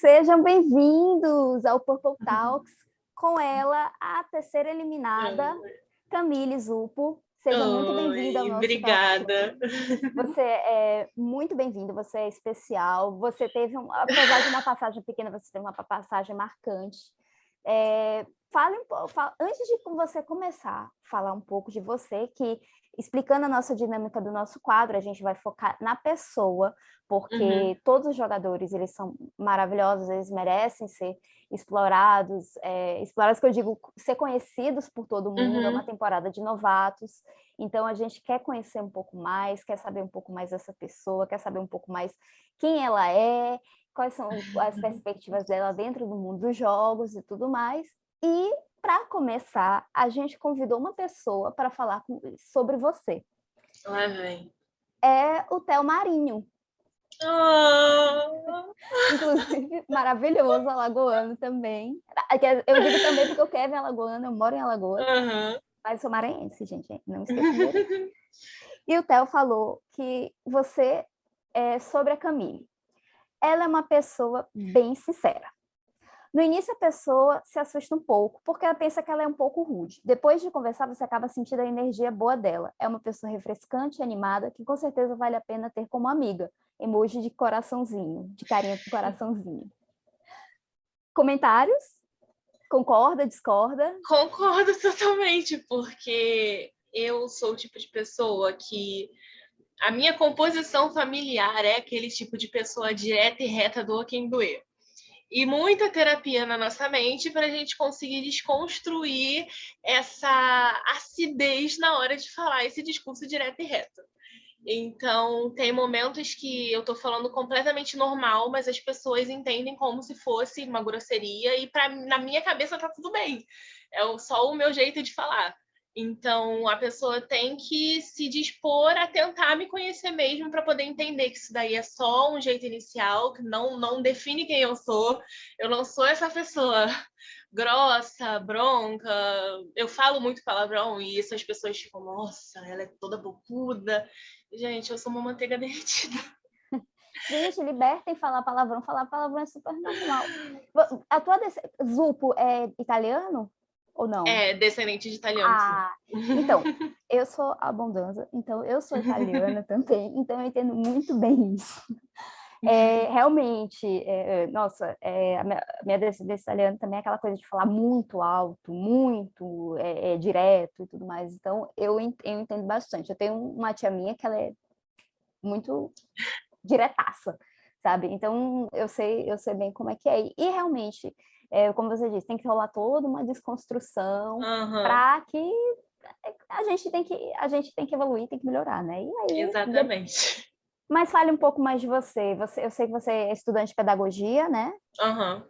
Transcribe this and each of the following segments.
Sejam bem-vindos ao Purple Talks, com ela, a terceira eliminada, Camille Zupo. Seja Oi, muito bem-vinda ao nosso Obrigada. Você é muito bem-vindo, você é especial. Você teve, um, apesar de uma passagem pequena, você teve uma passagem marcante. É, fale um pouco, antes de você começar, falar um pouco de você, que explicando a nossa dinâmica do nosso quadro, a gente vai focar na pessoa, porque uhum. todos os jogadores, eles são maravilhosos, eles merecem ser explorados, é, explorados que eu digo, ser conhecidos por todo mundo, uhum. é uma temporada de novatos, então a gente quer conhecer um pouco mais, quer saber um pouco mais dessa pessoa, quer saber um pouco mais quem ela é, quais são as perspectivas dela dentro do mundo dos jogos e tudo mais, e para começar, a gente convidou uma pessoa para falar com, sobre você. Lá vem. É o Theo Marinho. Oh. Inclusive, maravilhoso, alagoano também. É eu digo também porque o Kevin é alagoano, eu moro em Alagoas. Uhum. Mas sou maranhense, gente, não esqueça. e o Theo falou que você é sobre a Camille. Ela é uma pessoa bem sincera. No início, a pessoa se assusta um pouco, porque ela pensa que ela é um pouco rude. Depois de conversar, você acaba sentindo a energia boa dela. É uma pessoa refrescante animada, que com certeza vale a pena ter como amiga. Emoji de coraçãozinho, de carinha com coraçãozinho. Comentários? Concorda, discorda? Concordo totalmente, porque eu sou o tipo de pessoa que a minha composição familiar é aquele tipo de pessoa direta e reta do quem doer e muita terapia na nossa mente para a gente conseguir desconstruir essa acidez na hora de falar esse discurso direto e reto. Então, tem momentos que eu estou falando completamente normal, mas as pessoas entendem como se fosse uma grosseria e pra, na minha cabeça tá tudo bem. É só o meu jeito de falar. Então, a pessoa tem que se dispor a tentar me conhecer mesmo para poder entender que isso daí é só um jeito inicial, que não, não define quem eu sou. Eu não sou essa pessoa grossa, bronca. Eu falo muito palavrão e isso as pessoas ficam, nossa, ela é toda bocuda. Gente, eu sou uma manteiga derretida. Gente, libertem falar palavrão. Falar palavrão é super normal. A tua Zupo é italiano? Ou não? É, descendente de italiano. Ah, então, eu sou abundância, então eu sou italiana também, então eu entendo muito bem isso. É, realmente, é, é, nossa, é, a minha, minha descendência italiana também é aquela coisa de falar muito alto, muito é, é direto e tudo mais, então eu, eu entendo bastante. Eu tenho uma tia minha que ela é muito diretaça, sabe? Então eu sei, eu sei bem como é que é. E realmente, é, como você disse, tem que rolar toda uma desconstrução uhum. para que a gente tem que a gente tem que evoluir, tem que melhorar, né? E aí, Exatamente. Mas fale um pouco mais de você. você. Eu sei que você é estudante de pedagogia, né? Uhum.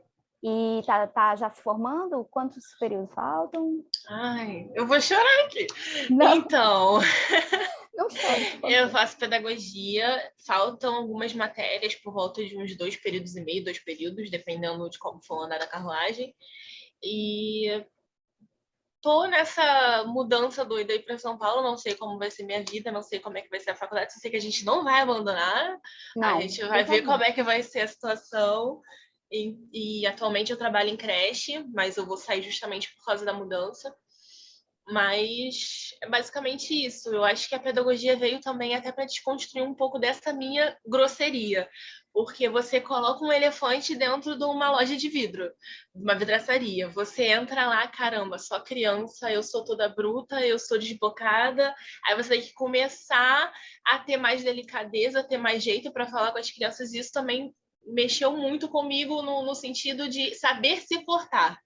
E tá, tá já se formando? Quantos períodos faltam? Ai, eu vou chorar aqui. Não. Então, Não. Eu faço pedagogia, faltam algumas matérias por volta de uns dois períodos e meio, dois períodos, dependendo de como for andar a carruagem. E tô nessa mudança doida aí para São Paulo, não sei como vai ser minha vida, não sei como é que vai ser a faculdade, só sei que a gente não vai abandonar, não, a gente vai ver como é que vai ser a situação. E, e atualmente eu trabalho em creche, mas eu vou sair justamente por causa da mudança. Mas é basicamente isso. Eu acho que a pedagogia veio também até para desconstruir um pouco dessa minha grosseria. Porque você coloca um elefante dentro de uma loja de vidro, uma vidraçaria. Você entra lá, caramba, só criança, eu sou toda bruta, eu sou desbocada. Aí você tem que começar a ter mais delicadeza, ter mais jeito para falar com as crianças. Isso também mexeu muito comigo no, no sentido de saber se portar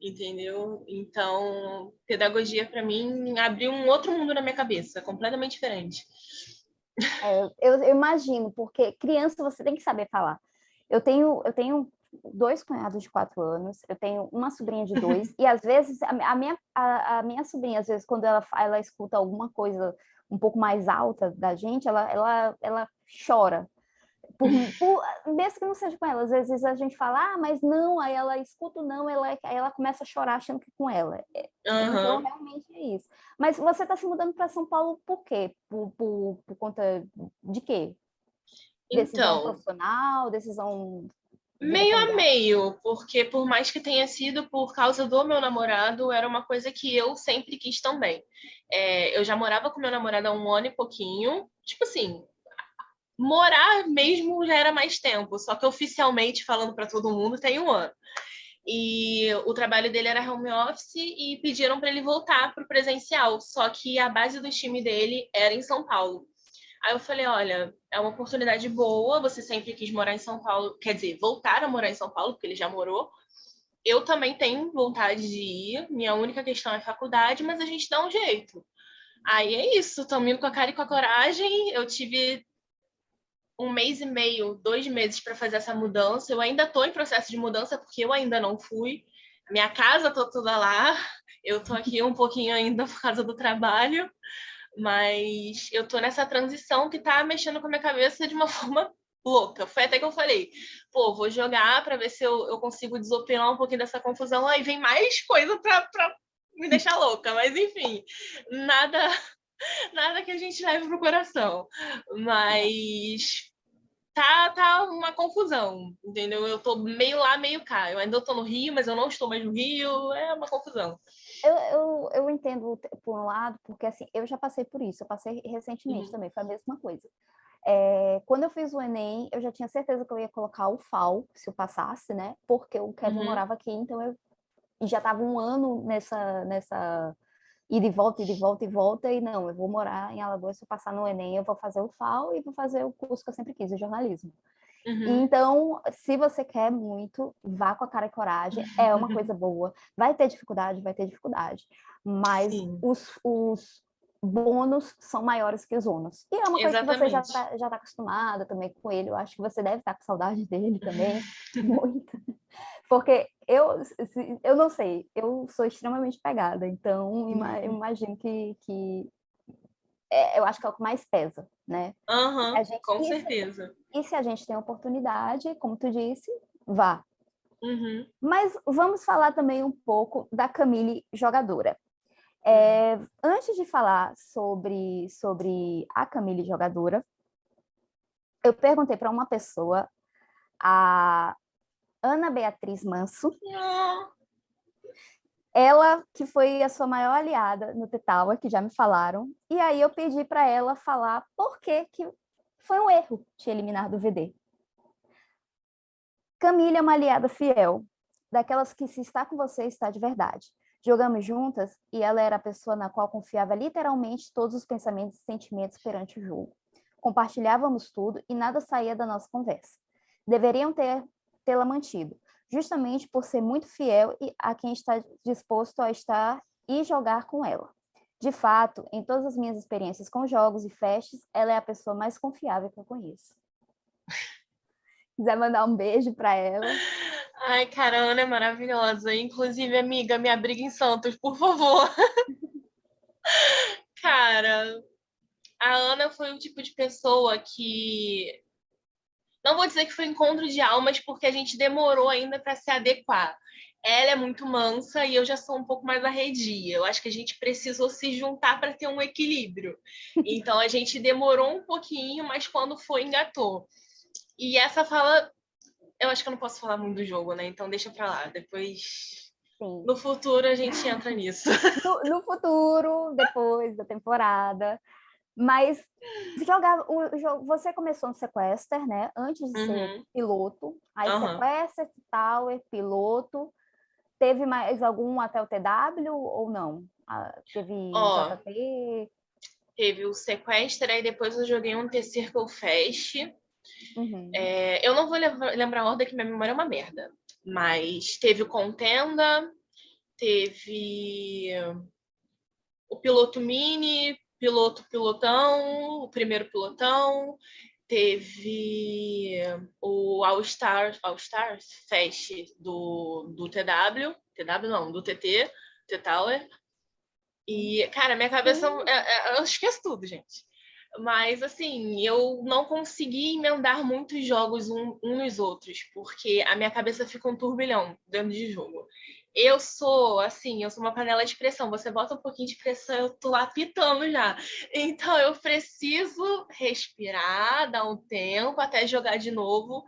entendeu? Então, pedagogia para mim abriu um outro mundo na minha cabeça, completamente diferente. É, eu, eu, imagino, porque criança você tem que saber falar. Eu tenho, eu tenho dois cunhados de quatro anos, eu tenho uma sobrinha de dois, e às vezes a, a minha, a, a, minha sobrinha, às vezes, quando ela, ela escuta alguma coisa um pouco mais alta da gente, ela, ela, ela chora, por, por, mesmo que não seja com ela, às vezes a gente fala, ah, mas não, aí ela escuta não, ela, aí ela começa a chorar achando que é com ela. Uhum. Então, realmente é isso. Mas você está se mudando para São Paulo por quê? Por, por, por conta de quê? Decisão então, profissional, decisão Meio a meio, porque por mais que tenha sido por causa do meu namorado, era uma coisa que eu sempre quis também. É, eu já morava com meu namorado há um ano e pouquinho. Tipo assim, morar mesmo já era mais tempo, só que oficialmente, falando para todo mundo, tem um ano. E o trabalho dele era home office e pediram para ele voltar para o presencial, só que a base do time dele era em São Paulo. Aí eu falei, olha, é uma oportunidade boa, você sempre quis morar em São Paulo, quer dizer, voltar a morar em São Paulo, porque ele já morou. Eu também tenho vontade de ir, minha única questão é faculdade, mas a gente dá um jeito. Aí é isso, estamos indo com a cara e com a coragem. Eu tive um mês e meio, dois meses para fazer essa mudança. Eu ainda estou em processo de mudança porque eu ainda não fui. Minha casa está toda lá. Eu estou aqui um pouquinho ainda por causa do trabalho, mas eu tô nessa transição que tá mexendo com a minha cabeça de uma forma louca. Foi até que eu falei, pô, vou jogar para ver se eu, eu consigo desopilar um pouquinho dessa confusão. Aí vem mais coisa para me deixar louca, mas enfim, nada nada que a gente leve pro coração. Mas tá, tá uma confusão, entendeu? Eu tô meio lá, meio cá. Eu ainda tô no Rio, mas eu não estou mais no Rio. É uma confusão. Eu, eu, eu entendo por um lado, porque assim, eu já passei por isso, eu passei recentemente uhum. também, foi a mesma coisa. É, quando eu fiz o Enem, eu já tinha certeza que eu ia colocar o FAO, se eu passasse, né? Porque o Kevin uhum. morava aqui, então eu já estava um ano nessa, nessa e volta, ida e volta e volta, e não, eu vou morar em Alagoas, eu passar no Enem, eu vou fazer o FAO e vou fazer o curso que eu sempre quis, o jornalismo. Uhum. Então, se você quer muito, vá com a cara e coragem, é uma coisa boa. Vai ter dificuldade, vai ter dificuldade, mas os, os bônus são maiores que os ônus. E é uma coisa Exatamente. que você já está já tá acostumada também com ele, eu acho que você deve estar tá com saudade dele também, muito. Porque eu, eu não sei, eu sou extremamente pegada, então eu imagino que, que é, eu acho que é o que mais pesa, né? Uhum, gente, com e certeza. Se, e se a gente tem oportunidade, como tu disse, vá. Uhum. Mas vamos falar também um pouco da Camille jogadora. É, uhum. antes de falar sobre, sobre a Camille jogadora, eu perguntei para uma pessoa, a Ana Beatriz Manso, oh ela que foi a sua maior aliada no Tetawa, que já me falaram, e aí eu pedi para ela falar por que, que foi um erro te eliminar do VD. Camila é uma aliada fiel, daquelas que se está com você, está de verdade. Jogamos juntas e ela era a pessoa na qual confiava literalmente todos os pensamentos e sentimentos perante o jogo. Compartilhávamos tudo e nada saía da nossa conversa. Deveriam ter tê-la mantido, justamente por ser muito fiel a quem está disposto a estar e jogar com ela. De fato, em todas as minhas experiências com jogos e festas, ela é a pessoa mais confiável que eu conheço. Quiser mandar um beijo para ela. Ai, cara, a Ana é maravilhosa. Inclusive, amiga, me abriga em Santos, por favor. cara, a Ana foi o tipo de pessoa que não vou dizer que foi encontro de almas, porque a gente demorou ainda para se adequar. Ela é muito mansa e eu já sou um pouco mais arredia. Eu acho que a gente precisou se juntar para ter um equilíbrio. Então a gente demorou um pouquinho, mas quando foi, engatou. E essa fala, eu acho que eu não posso falar muito do jogo, né? Então deixa para lá. Depois Sim. No futuro a gente entra nisso. No, no, futuro, depois da temporada, mas jogar o jogo, você começou no Sequester, né? Antes de uhum. ser piloto. Aí uhum. Sequester, Tower, piloto. Teve mais algum até o TW ou não? Ah, teve oh, JP? Teve o Sequester, aí depois eu joguei um T-Circle Fest. Uhum. É, eu não vou lembrar a ordem, que minha memória é uma merda. Mas teve o Contenda, teve o Piloto Mini, piloto pilotão, o primeiro pilotão, teve o All Stars, All Stars Fest do, do TW, TW não, do TT, T-Tower. E, cara, minha cabeça, é, é, eu esqueço tudo, gente. Mas, assim, eu não consegui emendar muitos jogos um, um nos outros, porque a minha cabeça fica um turbilhão dentro de jogo eu sou assim, eu sou uma panela de pressão. Você bota um pouquinho de pressão, eu tô lá pitando já. Então eu preciso respirar, dar um tempo até jogar de novo,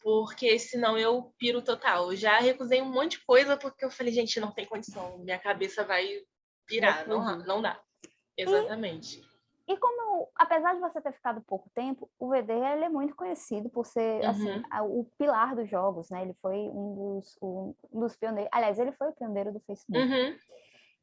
porque senão eu piro total. Eu já recusei um monte de coisa porque eu falei, gente, não tem condição, minha cabeça vai pirar, não, não dá. Exatamente. E, como, apesar de você ter ficado pouco tempo, o VD ele é muito conhecido por ser assim, uhum. assim, o pilar dos jogos, né? Ele foi um dos, um dos pioneiros. Aliás, ele foi o pioneiro do Facebook. Uhum.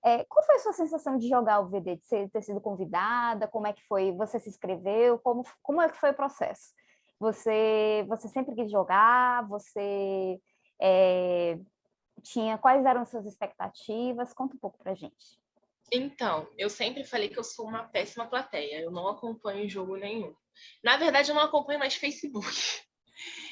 É, qual foi a sua sensação de jogar o VD, de ser, ter sido convidada? Como é que foi? Você se inscreveu? Como, como é que foi o processo? Você, você sempre quis jogar? Você é, tinha quais eram as suas expectativas? Conta um pouco pra gente. Então, eu sempre falei que eu sou uma péssima plateia. Eu não acompanho jogo nenhum. Na verdade, eu não acompanho mais Facebook.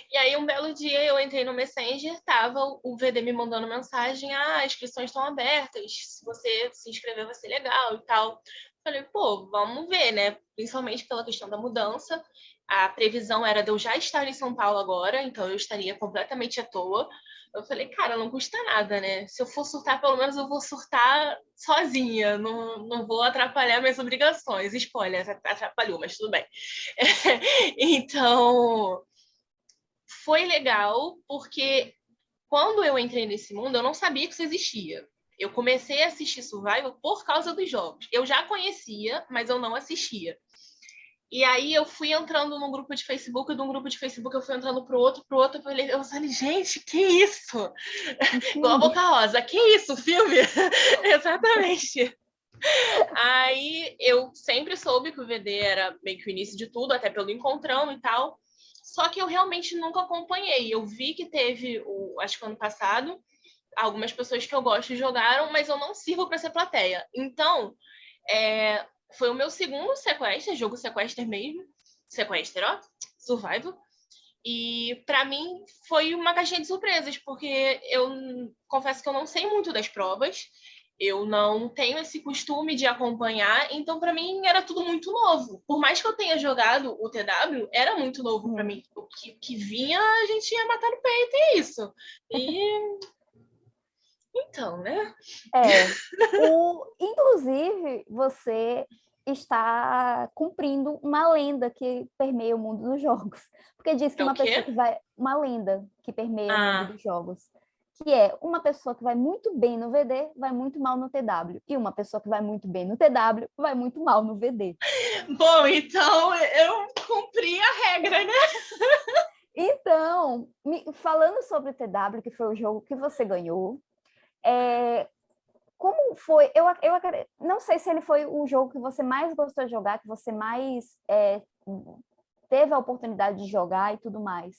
E aí, um belo dia, eu entrei no Messenger, tava o VD me mandando mensagem, ah, inscrições estão abertas, se você se inscrever vai ser legal e tal. Falei, pô, vamos ver, né? Principalmente pela questão da mudança. A previsão era de eu já estar em São Paulo agora, então eu estaria completamente à toa. Eu falei, cara, não custa nada, né? Se eu for surtar, pelo menos eu vou surtar sozinha, não, não vou atrapalhar minhas obrigações. Spoiler, atrapalhou, mas tudo bem. então, foi legal, porque quando eu entrei nesse mundo, eu não sabia que isso existia. Eu comecei a assistir Survival por causa dos jogos. Eu já conhecia, mas eu não assistia. E aí eu fui entrando num grupo de Facebook, e de um grupo de Facebook eu fui entrando pro outro, pro outro, eu falei, eu falei gente, que isso? Igual a Boca Rosa, que isso, filme? Exatamente. aí eu sempre soube que o VD era meio que o início de tudo, até pelo encontrão e tal. Só que eu realmente nunca acompanhei. Eu vi que teve, o, acho que ano passado, algumas pessoas que eu gosto jogaram, mas eu não sirvo para ser plateia. Então, é, foi o meu segundo sequestro, jogo sequester mesmo. Sequester, ó, survival. E para mim foi uma caixinha de surpresas, porque eu confesso que eu não sei muito das provas eu não tenho esse costume de acompanhar, então para mim era tudo muito novo. Por mais que eu tenha jogado o TW, era muito novo para mim. O que, que, vinha, a gente ia matar no peito, e é isso. E. Então, né? É. O... Inclusive, você está cumprindo uma lenda que permeia o mundo dos jogos. Porque diz que é uma pessoa que vai. Uma lenda que permeia ah. o mundo dos jogos que é uma pessoa que vai muito bem no VD, vai muito mal no TW, e uma pessoa que vai muito bem no TW, vai muito mal no VD. Bom, então eu cumpri a regra, né? Então, falando sobre o TW, que foi o jogo que você ganhou, é, como foi? Eu, eu não sei se ele foi o jogo que você mais gostou de jogar, que você mais é, teve a oportunidade de jogar e tudo mais.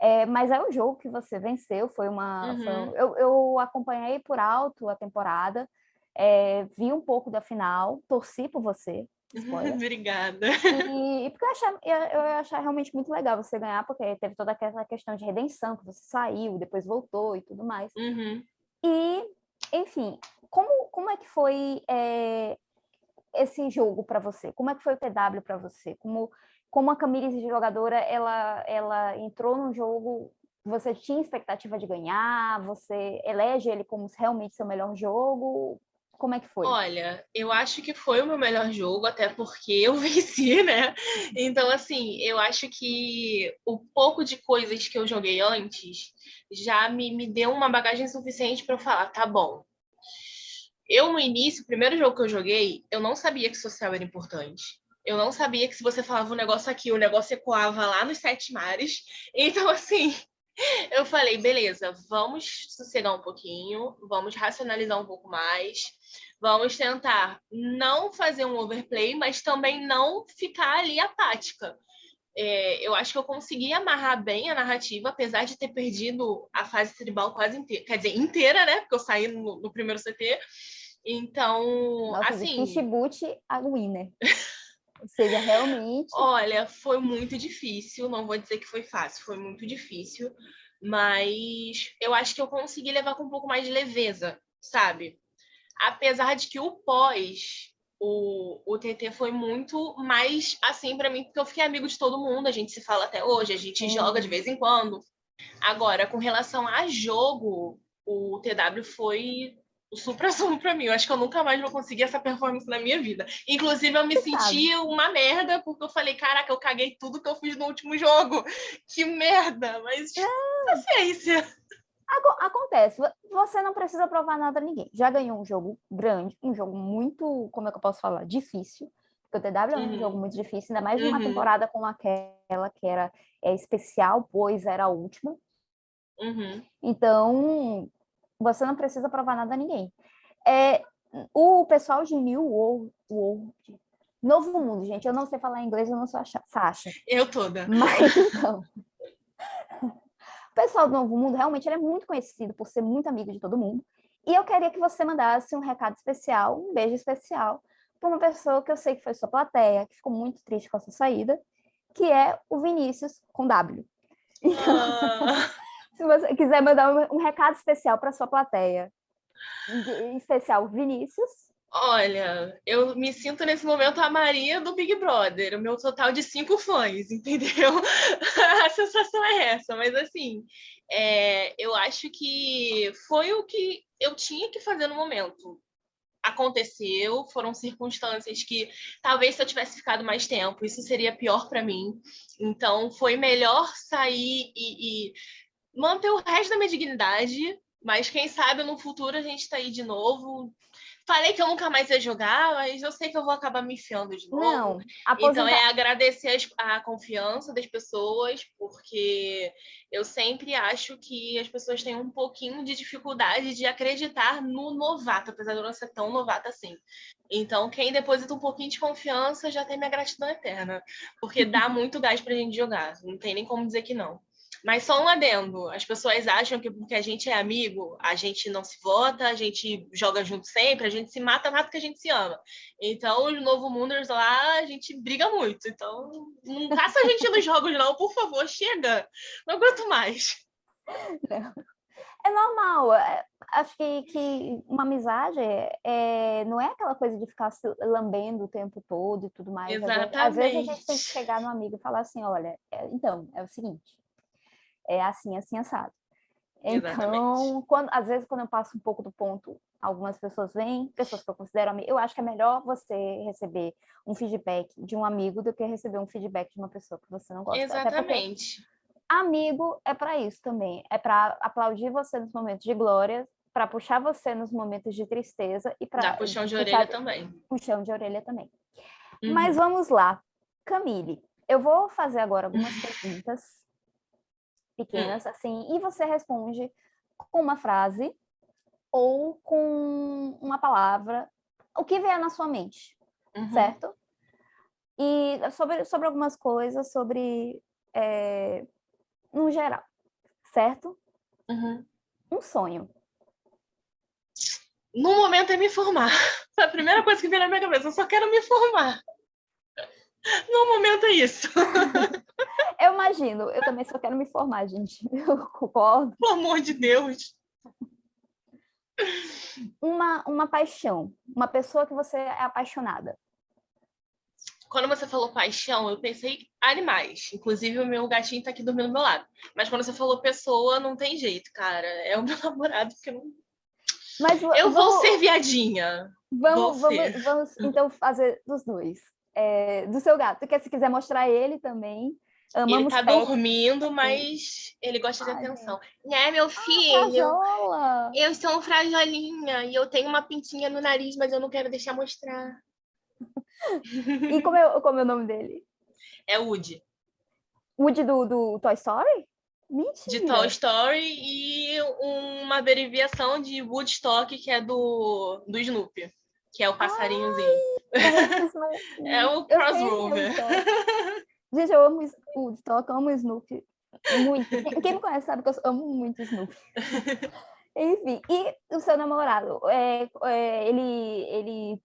É, mas é um jogo que você venceu, foi uma. Uhum. Foi, eu, eu, acompanhei por alto a temporada, é, vi um pouco da final, torci por você. Obrigada. E, e, porque eu achei, eu, eu realmente muito legal você ganhar, porque teve toda aquela questão de redenção, que você saiu, depois voltou e tudo mais. Uhum. E, enfim, como, como é que foi é, esse jogo para você? Como é que foi o PW para você? Como como a Camille jogadora, ela, ela entrou no jogo, você tinha expectativa de ganhar, você elege ele como realmente seu melhor jogo, como é que foi? Olha, eu acho que foi o meu melhor jogo, até porque eu venci, né? Então, assim, eu acho que o pouco de coisas que eu joguei antes já me, me deu uma bagagem suficiente para eu falar, tá bom. Eu, no início, o primeiro jogo que eu joguei, eu não sabia que social era importante. Eu não sabia que se você falava um negócio aqui, o negócio ecoava lá nos sete mares. Então, assim, eu falei, beleza, vamos sossegar um pouquinho, vamos racionalizar um pouco mais, vamos tentar não fazer um overplay, mas também não ficar ali apática. É, eu acho que eu consegui amarrar bem a narrativa, apesar de ter perdido a fase tribal quase inteira, quer dizer, inteira, né? Porque eu saí no, no primeiro CT. Então, Nossa, assim. De a winner. Ou seja, realmente. Olha, foi muito difícil, não vou dizer que foi fácil, foi muito difícil, mas eu acho que eu consegui levar com um pouco mais de leveza, sabe? Apesar de que o pós, o, o TT foi muito mais assim para mim, porque eu fiquei amigo de todo mundo, a gente se fala até hoje, a gente joga de vez em quando. Agora, com relação a jogo, o TW foi o supra-sumo para mim. Eu acho que eu nunca mais vou conseguir essa performance na minha vida. Inclusive, eu me Você senti sabe. uma merda, porque eu falei, caraca, eu caguei tudo que eu fiz no último jogo. Que merda! Mas é. paciência. Acontece, você não precisa provar nada a ninguém. Já ganhou um jogo grande, um jogo muito, como é que eu posso falar, difícil. Porque o TW é um uhum. jogo muito difícil, ainda mais uhum. uma temporada como aquela que era é, especial, pois era a última. Uhum. Então, você não precisa provar nada a ninguém. É, o pessoal de New World, World, Novo Mundo, gente, eu não sei falar inglês, eu não sou a Sasha. Eu toda. Mas então, o pessoal do Novo Mundo realmente é muito conhecido por ser muito amigo de todo mundo. E eu queria que você mandasse um recado especial, um beijo especial, para uma pessoa que eu sei que foi sua plateia, que ficou muito triste com a sua saída, que é o Vinícius com W. Então, ah. se você quiser mandar um, recado especial para sua plateia, em especial Vinícius, Olha, eu me sinto nesse momento a Maria do Big Brother, o meu total de cinco fãs, entendeu? a sensação é essa, mas assim, é, eu acho que foi o que eu tinha que fazer no momento. Aconteceu, foram circunstâncias que talvez se eu tivesse ficado mais tempo, isso seria pior para mim. Então, foi melhor sair e, e manter o resto da minha dignidade, mas quem sabe no futuro a gente está aí de novo, Falei que eu nunca mais ia jogar, mas eu sei que eu vou acabar me enfiando de novo. Não, aposenta... Então é agradecer a confiança das pessoas, porque eu sempre acho que as pessoas têm um pouquinho de dificuldade de acreditar no novato, apesar de eu não ser tão novata assim. Então, quem deposita um pouquinho de confiança já tem minha gratidão eterna, porque dá muito gás pra gente jogar, não tem nem como dizer que não. Mas só um adendo: as pessoas acham que porque a gente é amigo, a gente não se vota, a gente joga junto sempre, a gente se mata mais do que a gente se ama. Então, os Novo Munders lá, a gente briga muito. Então, não caça a gente nos jogos, não, por favor, chega. Não aguento mais. É normal. É, acho que, que uma amizade é, não é aquela coisa de ficar se lambendo o tempo todo e tudo mais. Exatamente. Às vezes a gente tem que chegar no amigo e falar assim: olha, é, então, é o seguinte é assim, assim, assado. Então, quando, às vezes, quando eu passo um pouco do ponto, algumas pessoas vêm, pessoas que eu considero amigo, eu acho que é melhor você receber um feedback de um amigo do que receber um feedback de uma pessoa que você não gosta. Exatamente. Amigo é para isso também, é para aplaudir você nos momentos de glória, para puxar você nos momentos de tristeza e para dar puxão de orelha também. Puxão de orelha também. Uhum. Mas vamos lá, Camille, eu vou fazer agora algumas perguntas pequenas, assim, e você responde com uma frase ou com uma palavra, o que vier na sua mente, uhum. certo? E sobre, sobre algumas coisas, sobre, é, no geral, certo? Uhum. Um sonho. No momento é me formar. A primeira coisa que veio na minha cabeça. Eu só quero me formar. No momento é isso. Eu imagino, eu também só quero me formar, gente. Eu concordo. Pelo amor de Deus. Uma, uma paixão, uma pessoa que você é apaixonada. Quando você falou paixão, eu pensei animais. Inclusive, o meu gatinho tá aqui dormindo do meu lado. Mas quando você falou pessoa, não tem jeito, cara. É o meu namorado, porque não. Mas, eu vamos... vou ser viadinha. Vamos, vamos, vamos então fazer dos dois. É, do seu gato, porque se quiser mostrar ele também, Amamos ele tá pet. dormindo, mas ele gosta de Ai, atenção. Né, meu ah, filho? Ah, eu sou um frajolinha e eu tenho uma pintinha no nariz, mas eu não quero deixar mostrar. e como é, como é o nome dele? É Woody. Woody do, do Toy Story? Mentira. De Toy Story e uma derivação de Woodstock, que é do, do Snoopy, que é o passarinhozinho. Ai, é o crossover. Gente, eu amo o Woodstock, amo o Snoopy muito. Quem me conhece sabe que eu amo muito o Snoopy. Enfim, e o seu namorado, é, é, ele, ele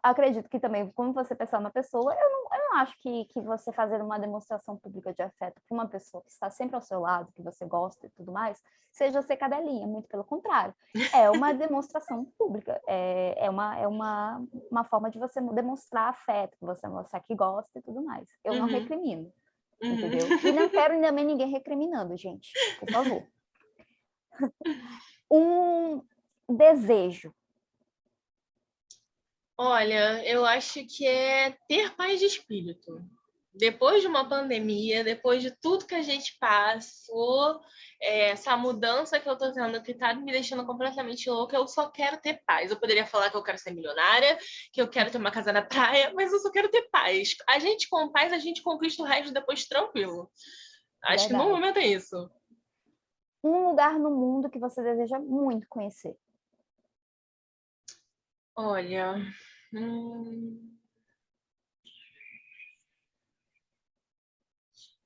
acredito que também, como você pensar uma pessoa, eu não, eu não acho que, que você fazer uma demonstração pública de afeto para uma pessoa que está sempre ao seu lado, que você gosta e tudo mais, seja ser cadelinha, muito pelo contrário. É uma demonstração pública, é, é, uma, é uma, uma forma de você demonstrar afeto, que você mostrar que gosta e tudo mais. Eu uhum. não recrimino, uhum. entendeu? E não quero também ninguém recriminando, gente, por favor. um desejo Olha, eu acho que é ter paz de espírito. Depois de uma pandemia, depois de tudo que a gente passou, é, essa mudança que eu tô tendo, que tá me deixando completamente louca, eu só quero ter paz. Eu poderia falar que eu quero ser milionária, que eu quero ter uma casa na praia, mas eu só quero ter paz. A gente com paz, a gente conquista o resto depois tranquilo. Acho Verdade. que no momento é isso. Um lugar no mundo que você deseja muito conhecer. Olha, hum...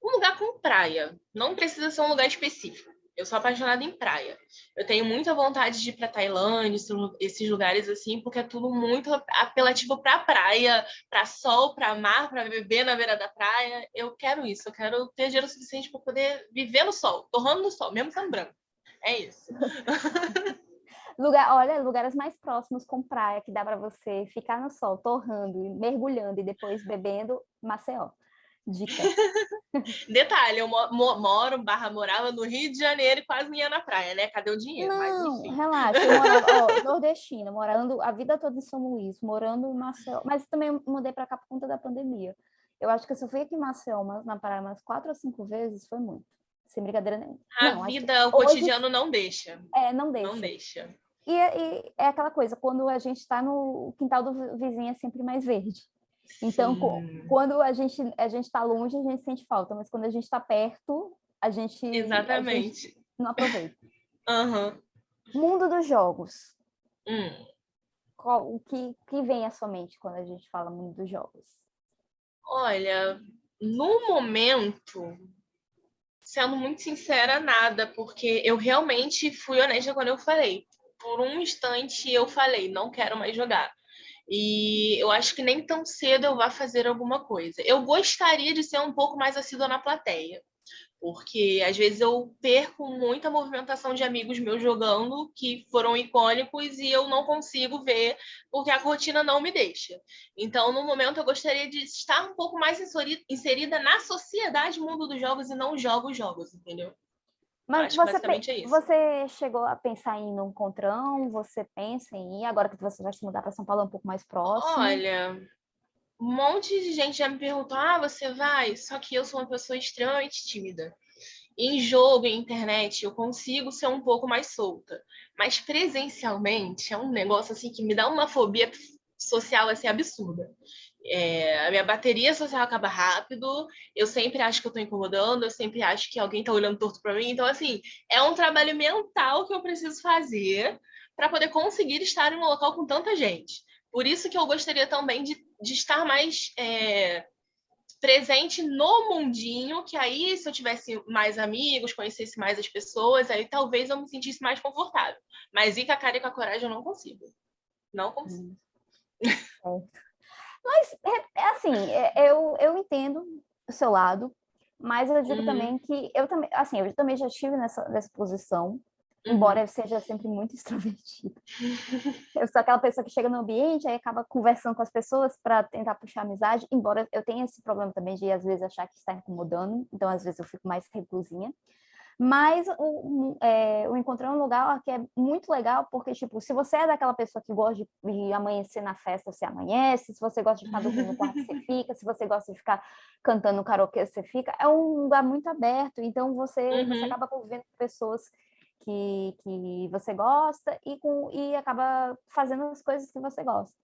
um lugar com praia. Não precisa ser um lugar específico. Eu sou apaixonada em praia. Eu tenho muita vontade de ir para Tailândia, esses lugares assim, porque é tudo muito apelativo para praia, para sol, para mar, para beber na beira da praia. Eu quero isso. Eu quero ter dinheiro suficiente para poder viver no sol, torrando no sol, mesmo sendo branco. É isso. Lugar, olha, lugares mais próximos com praia que dá para você ficar no sol, torrando, mergulhando e depois bebendo, Maceió. Dica. Detalhe, eu moro, barra morava no Rio de Janeiro e quase não ia na praia, né? Cadê o dinheiro? Não, Mas, relaxa, eu morava, ó, nordestina, morando a vida toda em São Luís, morando em Maceió, mas também mudei para cá por conta da pandemia. Eu acho que se eu fui aqui em Maceió, mas na praia umas quatro ou cinco vezes, foi muito. Sem brincadeira nenhuma. A não, vida, o cotidiano não deixa. É, não deixa. Não deixa. E, e é aquela coisa, quando a gente está no quintal do vizinho é sempre mais verde. Então, Sim. quando a gente a gente está longe, a gente sente falta, mas quando a gente está perto, a gente, Exatamente. A gente não aproveita. Uhum. Mundo dos jogos. Hum. Qual, o que, que vem à sua mente quando a gente fala mundo dos jogos? Olha, no momento, sendo muito sincera, nada, porque eu realmente fui honesta quando eu falei. Por um instante eu falei, não quero mais jogar. E eu acho que nem tão cedo eu vá fazer alguma coisa. Eu gostaria de ser um pouco mais assídua na plateia, porque às vezes eu perco muita movimentação de amigos meus jogando que foram icônicos e eu não consigo ver porque a rotina não me deixa. Então, no momento, eu gostaria de estar um pouco mais inserida na sociedade mundo dos jogos e não jogo jogos, entendeu? Mas você, é você chegou a pensar em ir num encontrão? Você pensa em ir, agora que você vai se mudar para São Paulo, é um pouco mais próximo? Olha, um monte de gente já me perguntou, ah, você vai? Só que eu sou uma pessoa extremamente tímida. Em jogo, em internet, eu consigo ser um pouco mais solta. Mas presencialmente é um negócio assim que me dá uma fobia social assim absurda. É, a minha bateria social acaba rápido, eu sempre acho que eu estou incomodando, eu sempre acho que alguém está olhando torto para mim. Então, assim, é um trabalho mental que eu preciso fazer para poder conseguir estar em um local com tanta gente. Por isso que eu gostaria também de, de estar mais é, presente no mundinho, que aí, se eu tivesse mais amigos, conhecesse mais as pessoas, aí talvez eu me sentisse mais confortável. Mas ir com a cara e com a coragem eu não consigo. Não consigo. Hum. Mas, é, é assim, é, eu, eu entendo o seu lado, mas eu digo uhum. também que eu também, assim, eu também já estive nessa, nessa posição, uhum. embora eu seja sempre muito extrovertida. eu sou aquela pessoa que chega no ambiente e acaba conversando com as pessoas para tentar puxar amizade, embora eu tenha esse problema também de às vezes achar que está incomodando, então às vezes eu fico mais reclusinha. Mas o, é, o um lugar que é muito legal, porque, tipo, se você é daquela pessoa que gosta de, de amanhecer na festa, você amanhece, se você gosta de ficar dormindo no quarto, você fica, se você gosta de ficar cantando karaokê, você fica. É um lugar muito aberto, então você, uhum. você acaba convivendo com pessoas que, que você gosta e, com, e acaba fazendo as coisas que você gosta.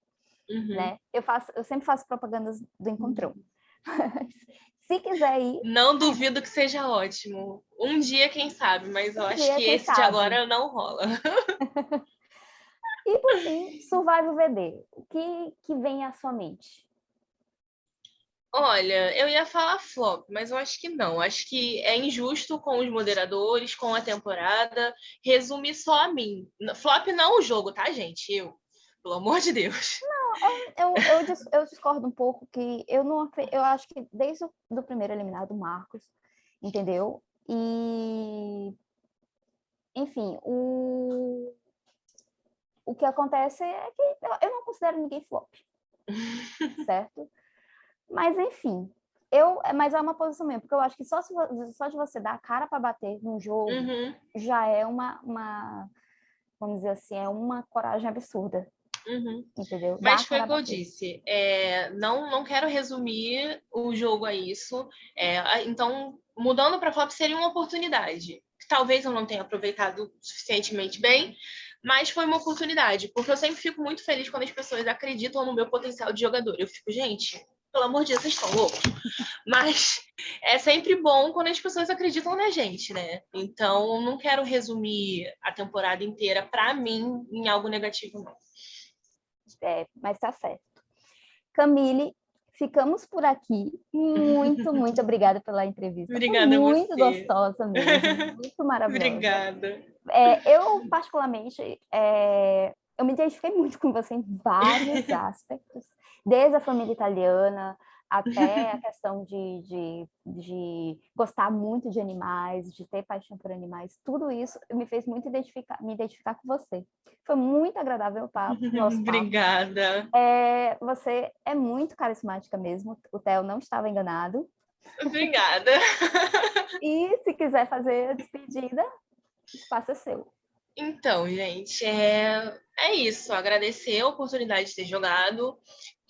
Uhum. Né? Eu, faço, eu sempre faço propagandas do encontrão. Uhum. Se quiser ir. Não duvido que seja ótimo. Um dia, quem sabe, mas eu um acho dia, que esse sabe. de agora não rola. e por fim, Survival VD. O que, que vem à sua mente? Olha, eu ia falar flop, mas eu acho que não. Acho que é injusto com os moderadores, com a temporada, resumir só a mim. Flop não o jogo, tá, gente? Eu. Pelo amor de Deus. Não, eu, eu, eu discordo um pouco que eu não eu acho que desde o do primeiro eliminado, Marcos, entendeu? E enfim, o o que acontece é que eu não considero ninguém flop, certo? Mas enfim, eu, mas é uma posição mesmo, porque eu acho que só, se, só de você dar a cara para bater num jogo uhum. já é uma, uma, vamos dizer assim, é uma coragem absurda, Uhum. Entendeu? Mas foi o que eu disse. É, não, não quero resumir o jogo a isso. É, então, mudando para flop seria uma oportunidade. Talvez eu não tenha aproveitado suficientemente bem, mas foi uma oportunidade, porque eu sempre fico muito feliz quando as pessoas acreditam no meu potencial de jogador. Eu fico, gente, pelo amor de Deus, vocês estão loucos. Mas é sempre bom quando as pessoas acreditam na gente, né? Então, não quero resumir a temporada inteira, para mim, em algo negativo, não. É, mas tá certo. Camille, ficamos por aqui. Muito, muito obrigada pela entrevista. Obrigada Foi muito gostosa mesmo, muito maravilhosa. obrigada. É, eu, particularmente, é, eu me identifiquei muito com você em vários aspectos, desde a família italiana, até a questão de, de, de, gostar muito de animais, de ter paixão por animais, tudo isso me fez muito identificar, me identificar com você. Foi muito agradável o papo. Nosso Obrigada. Papo. É, você é muito carismática mesmo, o Theo não estava enganado. Obrigada. e se quiser fazer a despedida, o espaço é seu. Então, gente, é, é isso. Agradecer a oportunidade de ter jogado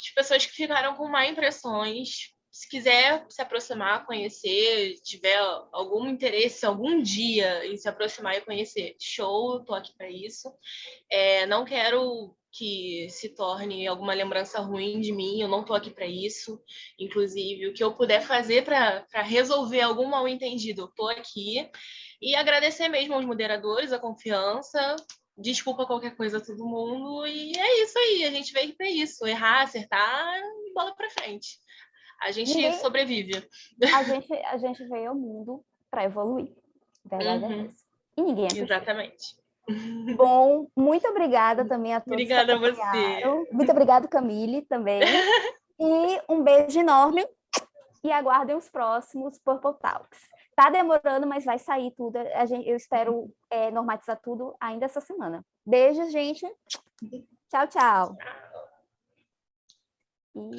de pessoas que ficaram com má impressões. Se quiser se aproximar, conhecer, tiver algum interesse algum dia em se aproximar e conhecer, show, estou aqui para isso. É, não quero que se torne alguma lembrança ruim de mim, eu não estou aqui para isso. Inclusive, o que eu puder fazer para resolver algum mal entendido, eu estou aqui. E agradecer mesmo aos moderadores a confiança, desculpa qualquer coisa a todo mundo. E é isso aí, a gente veio para isso. Errar, acertar e bola para frente. A gente Ninguém... sobrevive. A gente, a gente veio ao mundo para evoluir. Verdade é uhum. é essa. E ninguém é Exatamente. Bom, muito obrigada também a todos. Obrigada a você. Muito obrigada, Camille, também. E um beijo enorme. E aguardem os próximos Purple Talks. Tá demorando, mas vai sair tudo. A gente, eu espero é, normatizar tudo ainda essa semana. Beijos, gente. Tchau, tchau. E...